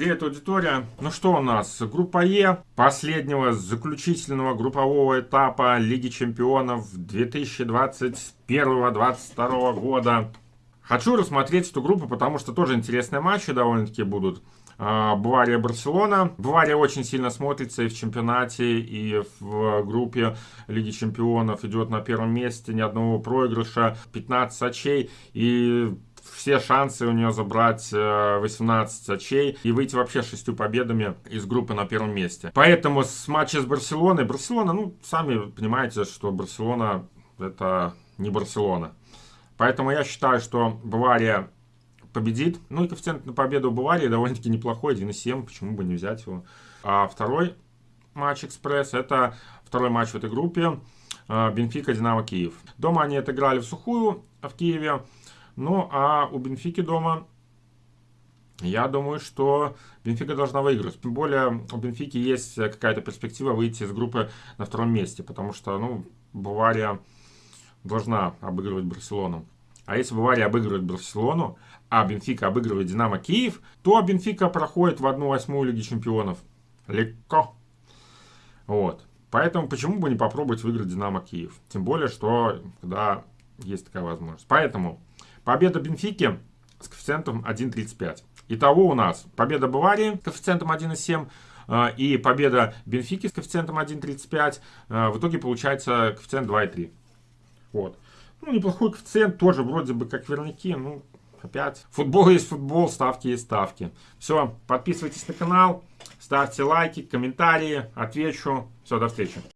Привет, аудитория. Ну что у нас? Группа Е последнего заключительного группового этапа Лиги Чемпионов 2021-2022 года. Хочу рассмотреть эту группу, потому что тоже интересные матчи довольно-таки будут. А, Бавария-Барселона. Бавария очень сильно смотрится и в чемпионате, и в группе Лиги Чемпионов идет на первом месте, ни одного проигрыша, 15 очей. И все шансы у нее забрать 18 э, очей и выйти вообще шестью победами из группы на первом месте. Поэтому с матча с Барселоной, Барселона, ну, сами понимаете, что Барселона это не Барселона. Поэтому я считаю, что Бавария победит. Ну и коэффициент на победу Баварии довольно-таки неплохой, 1,7, почему бы не взять его. А второй матч Экспресс, это второй матч в этой группе. Э, Бенфика, Динамо, Киев. Дома они отыграли в сухую в Киеве. Ну, а у Бенфики дома, я думаю, что Бенфика должна выиграть. Тем более, у Бенфики есть какая-то перспектива выйти из группы на втором месте, потому что, ну, Бавария должна обыгрывать Барселону. А если Бавария обыгрывает Барселону, а Бенфика обыгрывает Динамо Киев, то Бенфика проходит в 1-8 Лиги Чемпионов. Легко. Вот. Поэтому почему бы не попробовать выиграть Динамо Киев? Тем более, что когда есть такая возможность. Поэтому Победа Бенфики с коэффициентом 1.35. Итого у нас победа Баварии с коэффициентом 1.7 э, и победа Бенфики с коэффициентом 1.35. Э, в итоге получается коэффициент 2.3. Вот. Ну, неплохой коэффициент, тоже вроде бы как верняки, ну, опять. Футбол есть футбол, ставки есть ставки. Все, подписывайтесь на канал, ставьте лайки, комментарии, отвечу. Все, до встречи.